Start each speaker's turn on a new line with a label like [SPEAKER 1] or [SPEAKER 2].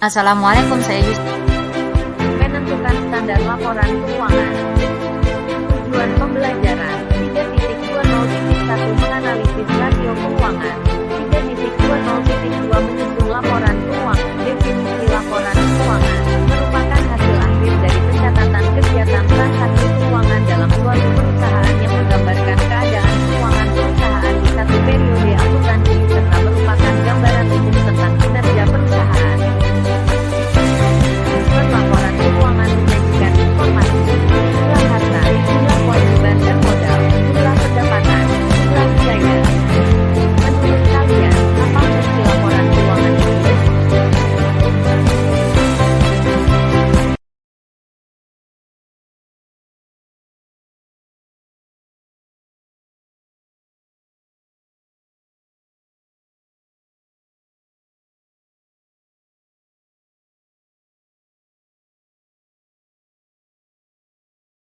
[SPEAKER 1] Assalamualaikum, saya Yus.
[SPEAKER 2] Menentukan standar laporan keuangan. Tujuan pembelajaran 3.20.1 menganalisis rasio keuangan.